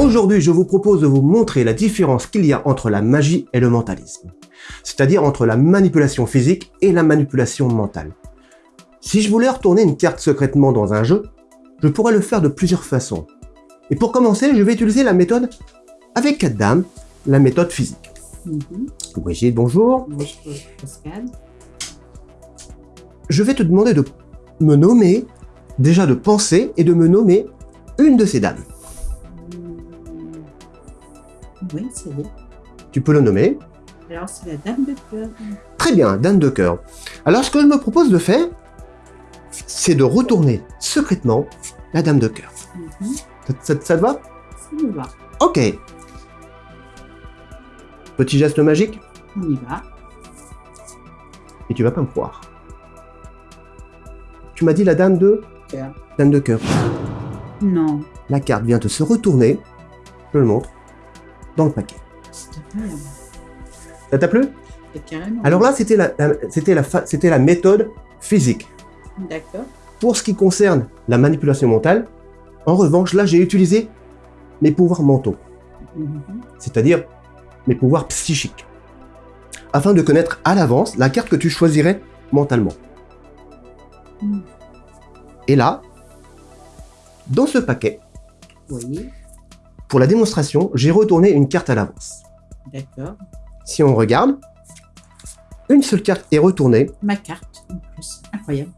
Aujourd'hui, je vous propose de vous montrer la différence qu'il y a entre la magie et le mentalisme. C'est-à-dire entre la manipulation physique et la manipulation mentale. Si je voulais retourner une carte secrètement dans un jeu, je pourrais le faire de plusieurs façons. Et pour commencer, je vais utiliser la méthode avec quatre dames, la méthode physique. Mhm. Brigitte, bonjour. Bonjour, Pascal. Je vais te demander de me nommer, déjà de penser et de me nommer une de ces dames. Oui, c'est bien. Tu peux le nommer. Alors, c'est la dame de cœur. Très bien, dame de cœur. Alors ce que je me propose de faire, c'est de retourner secrètement la dame de cœur. Mhm. Ça, ça- ça te va? Ça me va. Ok. Petit geste magique, On y va. et tu vas pas me croire. Tu m'as dit la dame de Cœur. Dame de cœur. Non, La carte vient de se retourner, je le montre, dans le paquet. Ça t'a plu? Carrément. Alors là, c'était la, la- c'était la, fa- c'était la méthode physique. D'accord. Pour ce qui concerne la manipulation mentale, en revanche, là, j'ai utilisé mes pouvoirs mentaux, Mhm. c'est-à-dire mes pouvoirs psychiques, afin de connaître à l'avance la carte que tu choisirais mentalement. Mm. Et là, dans ce paquet, Oui, pour la démonstration, j'ai retourné une carte à l'avance. d'accord. Si on regarde, une seule carte est retournée, Ma carte, en plus. Incroyable.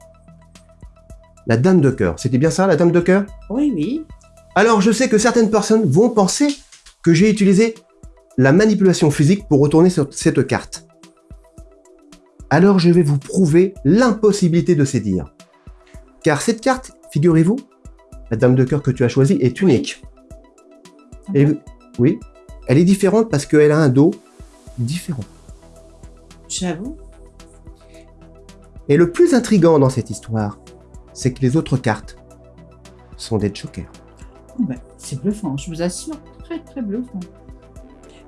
la dame de cœur. C'était bien ça, la dame de cœur? Oui, oui. Alors, je sais que certaines personnes vont penser que j'ai utilisé la manipulation physique pour retourner sur cette carte. Alors, je vais vous prouver l'impossibilité de ces dires. Car cette carte, figurez-vous, la dame de cœur que tu as choisie est unique. Et oui, elle est différente parce qu'elle a un dos différent. J'avoue. Et le plus intrigant dans cette histoire, c'est que les autres cartes sont des jokers. Oh ben, c'est bluffant, je vous assure. Très, très bluffant.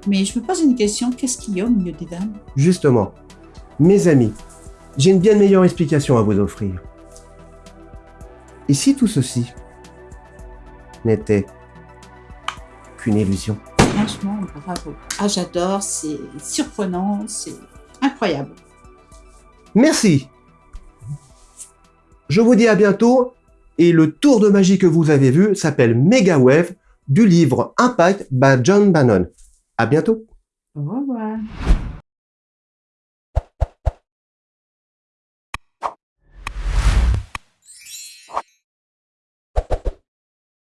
Mais je me pose une question. Qu'est-ce qu'il y a au milieu des dames? Justement, mes amis, j'ai une bien meilleure explication à vous offrir. Et si tout ceci n'était qu'une illusion Franchement, bravo. Ah, j'adore. C'est surprenant. C'est incroyable. Merci Je vous dis à bientôt, et le tour de magie que vous avez vu s'appelle Mega Wave du livre Impact by John Bannon. À bientôt Au revoir.